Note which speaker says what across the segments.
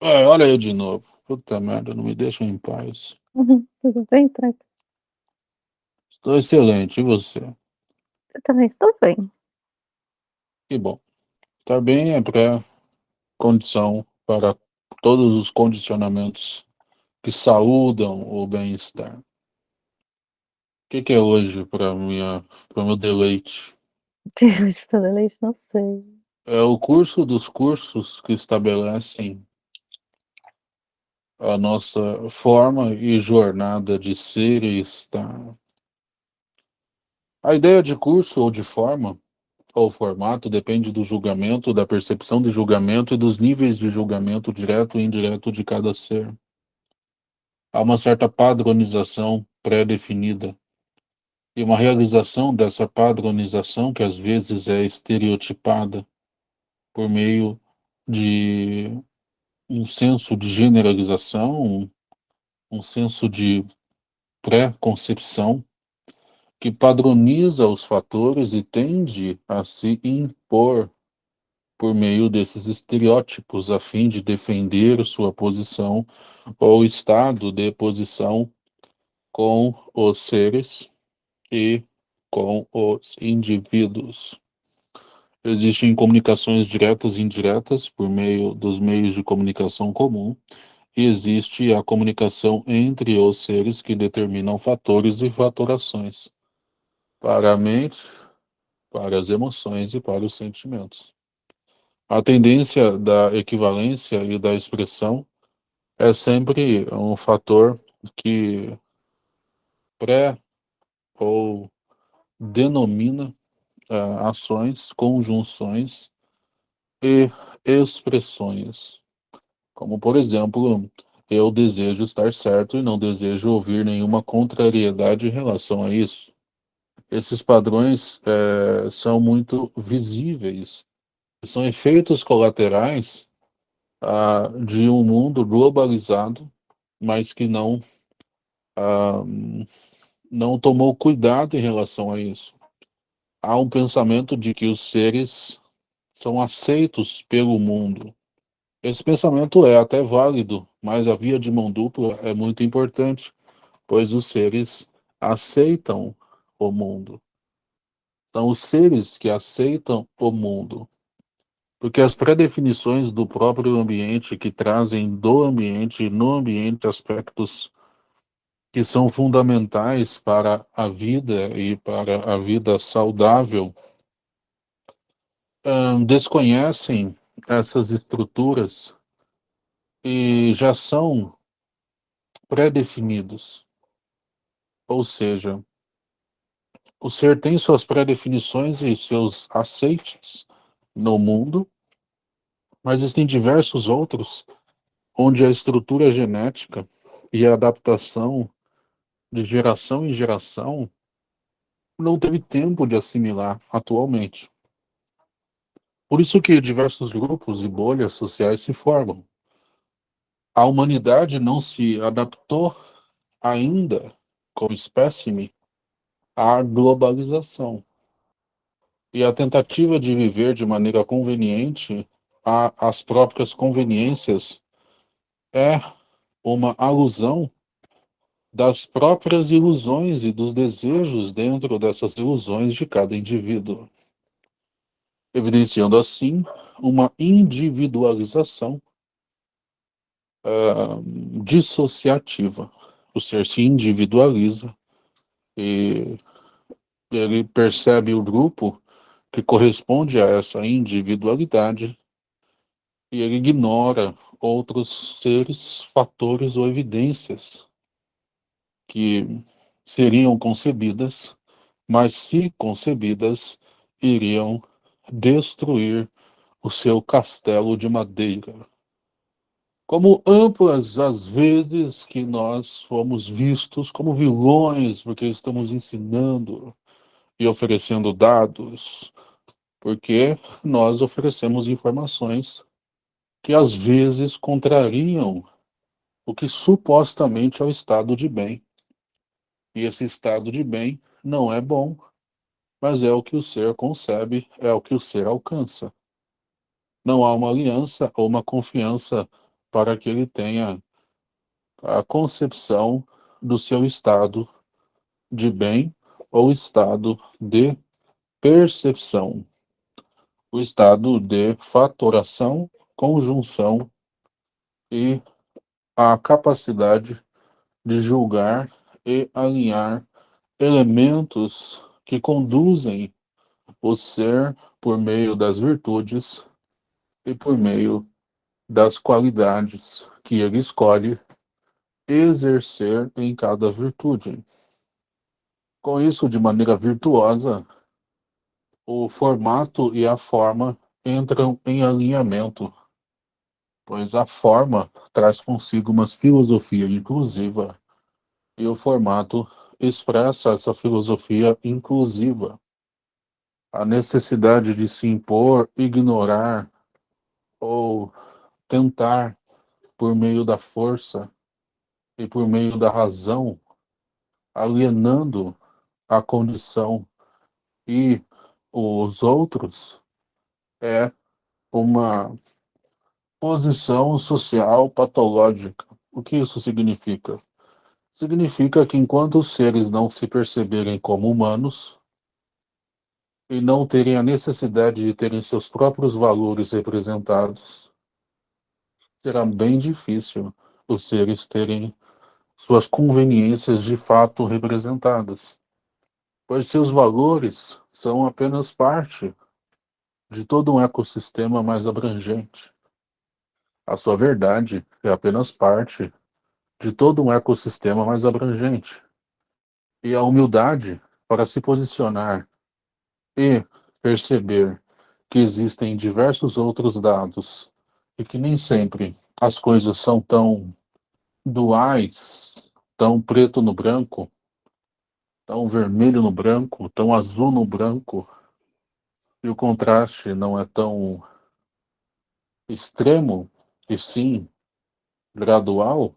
Speaker 1: É, olha eu de novo. Puta merda, não me deixam em paz.
Speaker 2: Uhum, tudo bem, tranquilo.
Speaker 1: Estou excelente, e você?
Speaker 2: Eu também estou bem.
Speaker 1: Que bom. Estar bem é pré-condição para todos os condicionamentos que saúdam o bem-estar. O que, que é hoje para para meu deleite?
Speaker 2: Hoje para deleite, não sei.
Speaker 1: É o curso dos cursos que estabelecem a nossa forma e jornada de ser e estar. A ideia de curso ou de forma ou formato depende do julgamento, da percepção de julgamento e dos níveis de julgamento direto e indireto de cada ser. Há uma certa padronização pré-definida e uma realização dessa padronização que às vezes é estereotipada por meio de um senso de generalização, um, um senso de pré-concepção que padroniza os fatores e tende a se impor por meio desses estereótipos a fim de defender sua posição ou estado de posição com os seres e com os indivíduos. Existem comunicações diretas e indiretas por meio dos meios de comunicação comum, e existe a comunicação entre os seres que determinam fatores e fatorações para a mente, para as emoções e para os sentimentos. A tendência da equivalência e da expressão é sempre um fator que pré ou denomina uh, ações, conjunções e expressões. Como, por exemplo, eu desejo estar certo e não desejo ouvir nenhuma contrariedade em relação a isso. Esses padrões é, são muito visíveis, são efeitos colaterais de um mundo globalizado, mas que não, ah, não tomou cuidado em relação a isso. Há um pensamento de que os seres são aceitos pelo mundo. Esse pensamento é até válido, mas a via de mão dupla é muito importante, pois os seres aceitam o mundo. São os seres que aceitam o mundo. Porque as pré-definições do próprio ambiente, que trazem do ambiente e no ambiente aspectos que são fundamentais para a vida e para a vida saudável, hum, desconhecem essas estruturas e já são pré-definidos. Ou seja, o ser tem suas pré-definições e seus aceites no mundo, mas existem diversos outros onde a estrutura genética e a adaptação de geração em geração não teve tempo de assimilar atualmente. Por isso que diversos grupos e bolhas sociais se formam. A humanidade não se adaptou ainda como espécime à globalização. E a tentativa de viver de maneira conveniente às próprias conveniências é uma alusão das próprias ilusões e dos desejos dentro dessas ilusões de cada indivíduo, evidenciando assim uma individualização uh, dissociativa. O ser se individualiza e ele percebe o grupo que corresponde a essa individualidade e ele ignora outros seres, fatores ou evidências que seriam concebidas, mas se concebidas, iriam destruir o seu castelo de madeira. Como amplas as vezes que nós fomos vistos como vilões, porque estamos ensinando e oferecendo dados, porque nós oferecemos informações que às vezes contrariam o que supostamente é o estado de bem. E esse estado de bem não é bom, mas é o que o ser concebe, é o que o ser alcança. Não há uma aliança ou uma confiança para que ele tenha a concepção do seu estado de bem ou estado de percepção, o estado de fatoração, conjunção e a capacidade de julgar e alinhar elementos que conduzem o ser por meio das virtudes e por meio das qualidades que ele escolhe exercer em cada virtude. Com isso, de maneira virtuosa, o formato e a forma entram em alinhamento, pois a forma traz consigo uma filosofia inclusiva e o formato expressa essa filosofia inclusiva. A necessidade de se impor, ignorar ou tentar, por meio da força e por meio da razão, alienando a condição e os outros, é uma posição social patológica. O que isso significa? Significa que enquanto os seres não se perceberem como humanos e não terem a necessidade de terem seus próprios valores representados, será bem difícil os seres terem suas conveniências de fato representadas, pois seus valores são apenas parte de todo um ecossistema mais abrangente. A sua verdade é apenas parte de todo um ecossistema mais abrangente. E a humildade para se posicionar e perceber que existem diversos outros dados e que nem sempre as coisas são tão duais, tão preto no branco, tão vermelho no branco, tão azul no branco, e o contraste não é tão extremo, e sim gradual,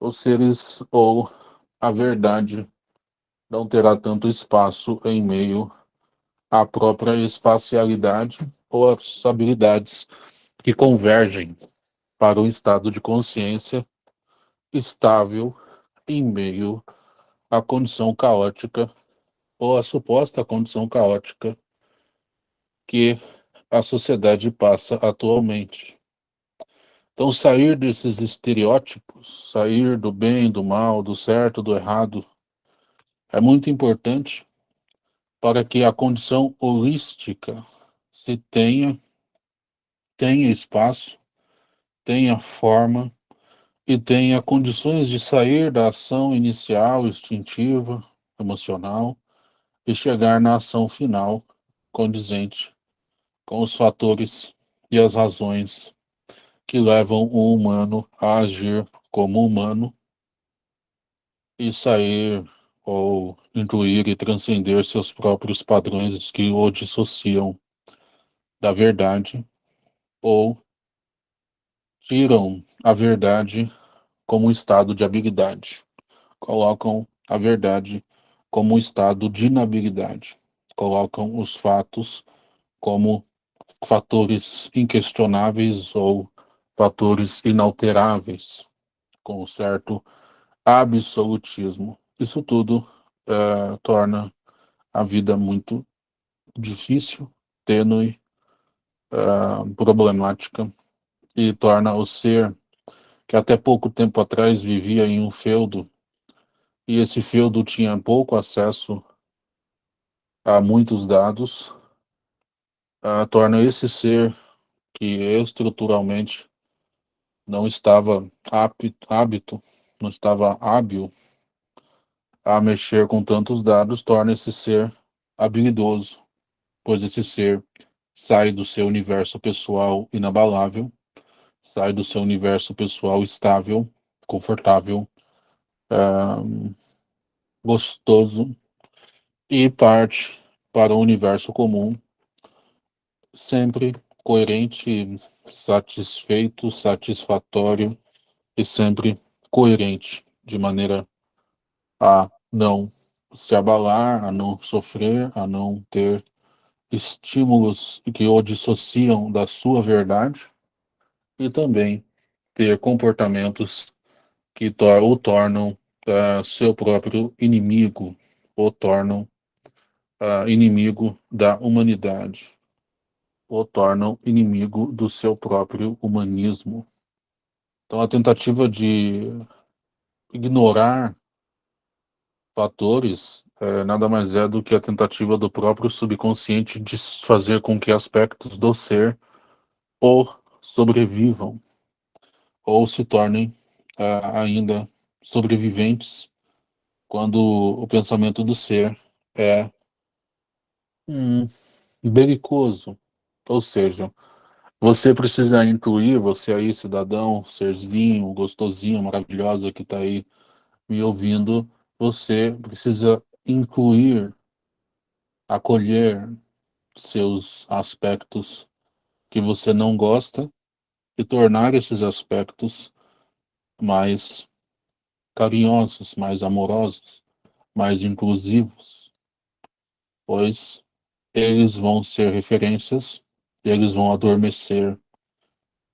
Speaker 1: os seres ou a verdade não terá tanto espaço em meio à própria espacialidade ou às habilidades que convergem para um estado de consciência estável em meio à condição caótica ou à suposta condição caótica que a sociedade passa atualmente. Então, sair desses estereótipos, sair do bem, do mal, do certo, do errado, é muito importante para que a condição holística se tenha, tenha espaço, tenha forma e tenha condições de sair da ação inicial, instintiva, emocional, e chegar na ação final condizente com os fatores e as razões que levam o humano a agir como humano e sair ou incluir e transcender seus próprios padrões que o dissociam da verdade ou tiram a verdade como um estado de habilidade, colocam a verdade como um estado de inabilidade, colocam os fatos como fatores inquestionáveis ou fatores inalteráveis, com certo absolutismo. Isso tudo é, torna a vida muito difícil, tênue, é, problemática, e torna o ser que até pouco tempo atrás vivia em um feudo, e esse feudo tinha pouco acesso a muitos dados, uh, torna esse ser que estruturalmente não estava hábito, não estava hábil a mexer com tantos dados, torna esse ser habilidoso, pois esse ser sai do seu universo pessoal inabalável, sai do seu universo pessoal estável, confortável, gostoso e parte para o universo comum, sempre coerente, satisfeito, satisfatório e sempre coerente, de maneira a não se abalar, a não sofrer, a não ter estímulos que o dissociam da sua verdade e também ter comportamentos que tor o tornam uh, seu próprio inimigo, o tornam uh, inimigo da humanidade, o tornam inimigo do seu próprio humanismo. Então, a tentativa de ignorar fatores é, nada mais é do que a tentativa do próprio subconsciente de fazer com que aspectos do ser ou sobrevivam ou se tornem uh, ainda sobreviventes quando o pensamento do ser é hum, belicoso. Ou seja, você precisa incluir, você aí, cidadão, serzinho, gostosinho, maravilhosa que está aí me ouvindo, você precisa incluir, acolher seus aspectos que você não gosta e tornar esses aspectos mais carinhosos, mais amorosos, mais inclusivos, pois eles vão ser referências, eles vão adormecer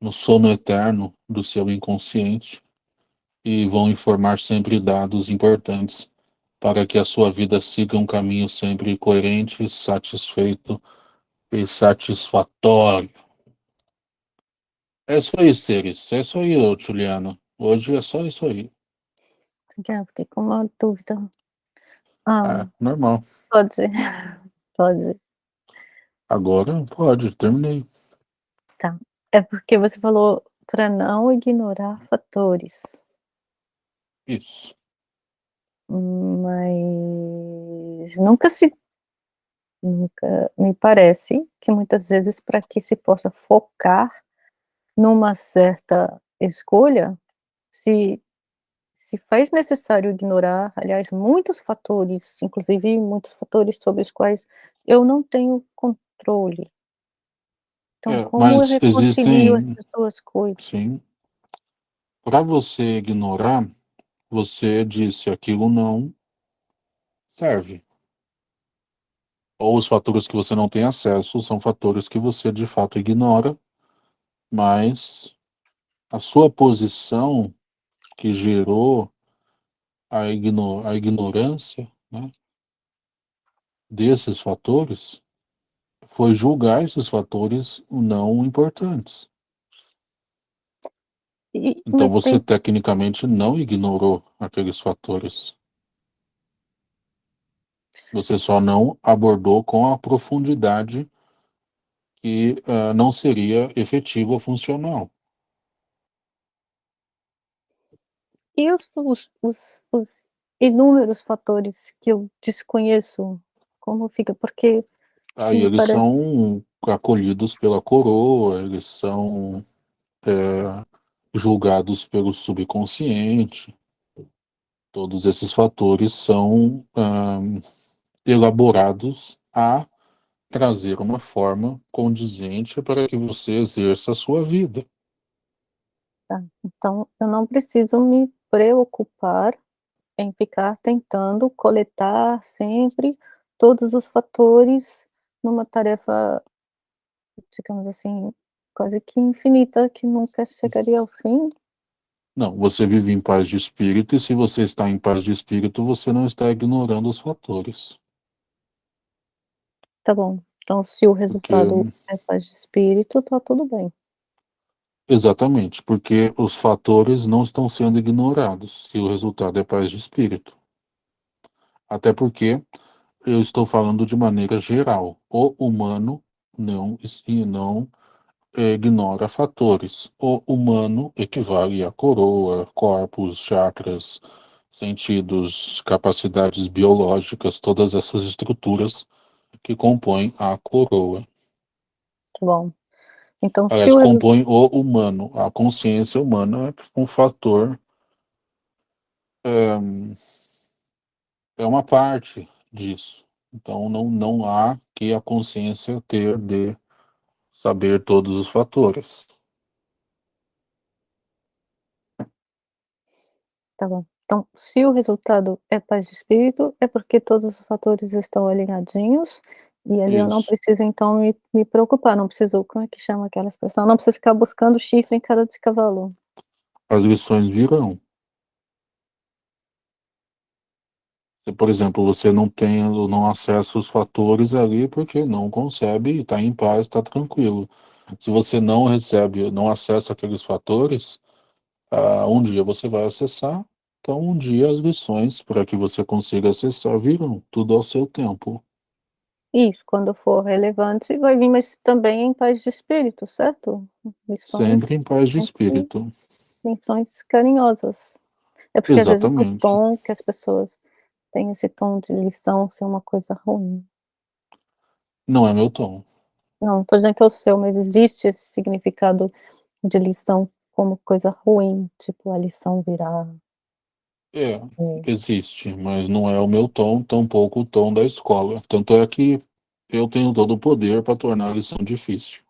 Speaker 1: no sono eterno do seu inconsciente e vão informar sempre dados importantes para que a sua vida siga um caminho sempre coerente, satisfeito e satisfatório. É isso aí, Seres. É isso aí, Juliana. Hoje é só isso aí.
Speaker 2: Já fiquei com uma dúvida. Ah,
Speaker 1: É, normal.
Speaker 2: pode ser. Pode.
Speaker 1: Agora pode, terminei.
Speaker 2: Tá. É porque você falou para não ignorar fatores.
Speaker 1: Isso.
Speaker 2: Mas nunca se nunca me parece que muitas vezes para que se possa focar numa certa escolha, se se faz necessário ignorar, aliás, muitos fatores, inclusive muitos fatores sobre os quais eu não tenho controle. Então
Speaker 1: É,
Speaker 2: como eu
Speaker 1: mas
Speaker 2: reconcilio
Speaker 1: existem
Speaker 2: essas 2 coisas?
Speaker 1: sim. Para você ignorar, você disse: "Aquilo não serve". Ou os fatores que você não tem acesso são fatores que você de fato ignora, mas a sua posição que gerou a igno a ignorância, né desses fatores, foi julgar esses fatores não importantes.
Speaker 2: E
Speaker 1: Então você
Speaker 2: tem
Speaker 1: tecnicamente não ignorou aqueles fatores. Você só não abordou com a profundidade que, hã, não seria efetivo ou funcional.
Speaker 2: E os os os os inúmeros fatores que eu desconheço, como fica? Porque
Speaker 1: Aí eles
Speaker 2: parece
Speaker 1: são acolhidos pela coroa, eles são, eh, julgados pelo subconsciente. Todos esses fatores são, hã, elaborados a trazer uma forma condizente para que você exerça a sua vida.
Speaker 2: Tá, então eu não preciso me preocupar em ficar tentando coletar sempre todos os fatores numa tarefa, digamos assim, quase que infinita, que nunca chegaria ao fim?
Speaker 1: Não, você vive em paz de espírito e se você está em paz de espírito, você não está ignorando os fatores.
Speaker 2: Tá bom, então se o
Speaker 1: Porque
Speaker 2: resultado é paz de espírito, tá tudo bem.
Speaker 1: Exatamente, porque os fatores não estão sendo ignorados, se o resultado é paz de espírito. Até porque eu estou falando de maneira geral, o humano não e não ignora fatores. O humano equivale a coroa, corpos, chakras, sentidos, capacidades biológicas, todas essas estruturas que compõem a coroa.
Speaker 2: Tá bom. Então se
Speaker 1: Aliás,
Speaker 2: o resu
Speaker 1: compõe o humano, a consciência humana é um fator hã é uma parte disso. Então não não há que a consciência ter de saber todos os fatores.
Speaker 2: Tá bom. Então, se o resultado é paz de espírito, é porque todos os fatores estão alinhadinhos, e ali eu não
Speaker 1: Isso.
Speaker 2: preciso então me me preocupar, não preciso como é que chama aquela expressão? Não preciso ficar buscando chifre em cada descavalo.
Speaker 1: as lições virão. Por exemplo, você não tem, não acessa os fatores ali porque não concebe, está em paz, está tranquilo. Se você não recebe, não acessa aqueles fatores, uh, um dia você vai acessar, então um dia as lições para que você consiga acessar virão, tudo ao seu tempo.
Speaker 2: Isso, quando for relevante vai vir, mas também em paz de espírito, certo?
Speaker 1: Lições, sempre em paz de espírito.
Speaker 2: Lições carinhosas. É porque
Speaker 1: Exatamente.
Speaker 2: às vezes o tom que as pessoas têm esse tom de lição ser uma coisa ruim.
Speaker 1: Não é meu tom.
Speaker 2: Não, estou dizendo que é o seu, mas existe esse significado de lição como coisa ruim, tipo a lição virar.
Speaker 1: É, é, existe, mas não é o meu tom, tampouco o tom da escola. Tanto é que eu tenho todo o poder para tornar a lição difícil.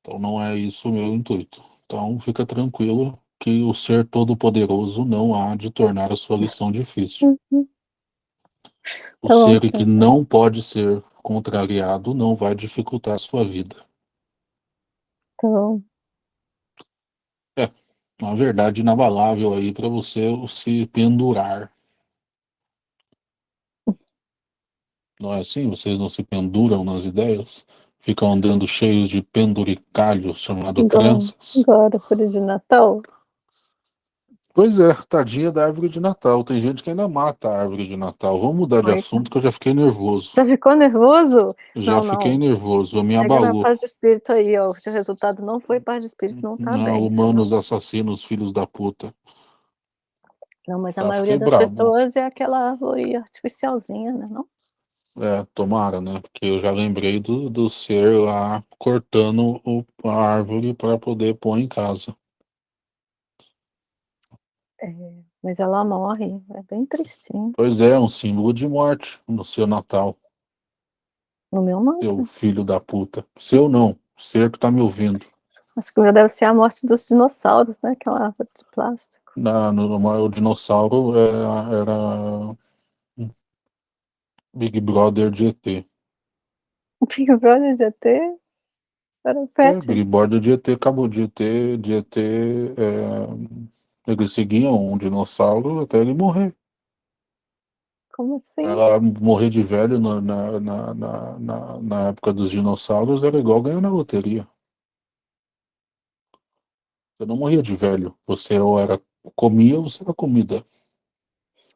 Speaker 1: Então não é isso o meu intuito. Então fica tranquilo que o ser todo-poderoso não há de tornar a sua lição difícil.
Speaker 2: Uhum.
Speaker 1: O tá ser bom, que não pode ser contrariado não vai dificultar a sua vida.
Speaker 2: Tá bom.
Speaker 1: É, uma verdade inabalável aí para você se pendurar. Não é assim? Vocês não se penduram nas ideias? Ficam andando cheios de penduricalhos chamado crenças?
Speaker 2: Agora, árvore de Natal?
Speaker 1: Pois é, tadinha da árvore de Natal. Tem gente que ainda mata a árvore de Natal. Vamos mudar de assunto que eu já fiquei nervoso.
Speaker 2: Já ficou nervoso?
Speaker 1: Já
Speaker 2: não,
Speaker 1: fiquei
Speaker 2: não.
Speaker 1: nervoso, me
Speaker 2: Chega
Speaker 1: abalou.
Speaker 2: paz de espírito aí, ó. O resultado não foi paz de espírito, não tá
Speaker 1: não,
Speaker 2: bem.
Speaker 1: humanos não. assassinos, filhos da puta.
Speaker 2: Não, mas a
Speaker 1: Já
Speaker 2: maioria das
Speaker 1: bravo.
Speaker 2: pessoas é aquela árvore artificialzinha, né? Não?
Speaker 1: É, tomara, né? Porque eu já lembrei do, do ser lá cortando o, a árvore para poder pôr em casa.
Speaker 2: É, mas ela morre, é bem tristinho.
Speaker 1: Pois é, um símbolo de morte no seu Natal.
Speaker 2: No meu não.
Speaker 1: Seu filho da puta. Seu não, o ser que tá me ouvindo.
Speaker 2: Acho que deve ser a morte dos dinossauros, né? Aquela árvore de plástico.
Speaker 1: Na, no, o dinossauro era, era Big Brother de ET.
Speaker 2: Big Brother de ET? Era o
Speaker 1: É,
Speaker 2: pet.
Speaker 1: Big Brother de ET acabou de ET, de ET. É, eles seguiam um dinossauro até ele morrer.
Speaker 2: Como assim?
Speaker 1: Ela morrer de velho na, na, na, na, na, na época dos dinossauros era igual ganhar na loteria. Você não morria de velho. Você ou era comia ou você era comida.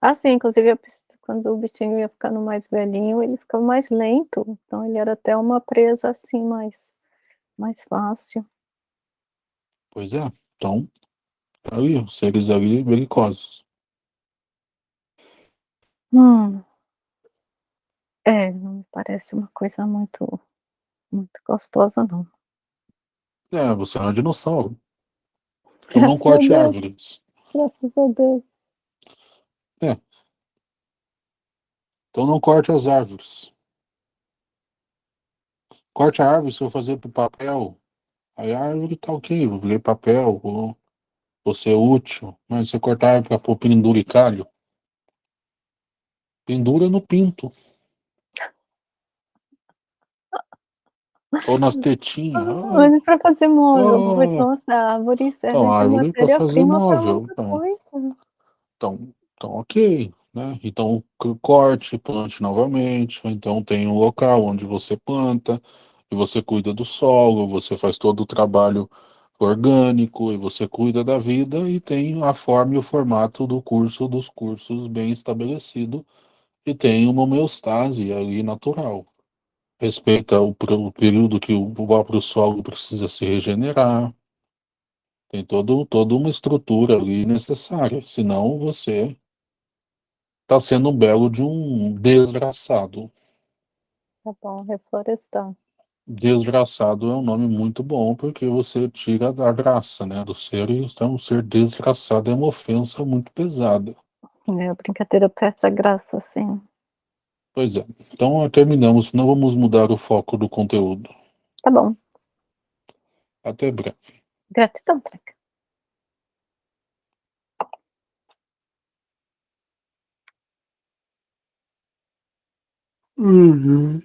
Speaker 2: Ah, sim, inclusive quando o bichinho ia ficando mais velhinho, ele ficava mais lento. Então ele era até uma presa assim, mais, mais fácil.
Speaker 1: Pois é. Então, os seres ali belicosos.
Speaker 2: Hum. É, não me parece uma coisa muito, muito gostosa, não.
Speaker 1: É, você é um dinossauro. Então não
Speaker 2: Graças a
Speaker 1: corte
Speaker 2: Deus.
Speaker 1: árvores.
Speaker 2: Graças a Deus.
Speaker 1: É. Então não corte as árvores. Corte a árvore se eu fazer pro papel. Aí a árvore tá ok, eu virei papel, vou, vou ser útil. Mas você cortar a árvore pra pôr penduricalho, pendura no pinto. Ou nas tetinhas. Ah,
Speaker 2: Mas para fazer móvel,
Speaker 1: Ah.
Speaker 2: então árvore serve
Speaker 1: Então, a árvore fazer
Speaker 2: matéria-prima para
Speaker 1: móvel,
Speaker 2: outra
Speaker 1: então. Então, então ok, né? Então corte, plante novamente, então tem um local onde você planta, e você cuida do solo, você faz todo o trabalho orgânico, e você cuida da vida, e tem a forma e o formato do curso dos cursos bem estabelecido, e tem uma homeostase ali natural. Respeita o, o período que o próprio solo precisa se regenerar, tem todo, toda uma estrutura ali necessária, senão você está sendo um belo de um desgraçado.
Speaker 2: Tá bom, reflorestar.
Speaker 1: Desgraçado é um nome muito bom, porque você tira a graça né, do ser, e então ser desgraçado é uma ofensa muito pesada.
Speaker 2: É, brincadeira perde a graça, sim.
Speaker 1: Pois é. Então terminamos, não vamos mudar o foco do conteúdo.
Speaker 2: Tá bom.
Speaker 1: Até breve.
Speaker 2: Gratidão, Treca.
Speaker 1: Uhum.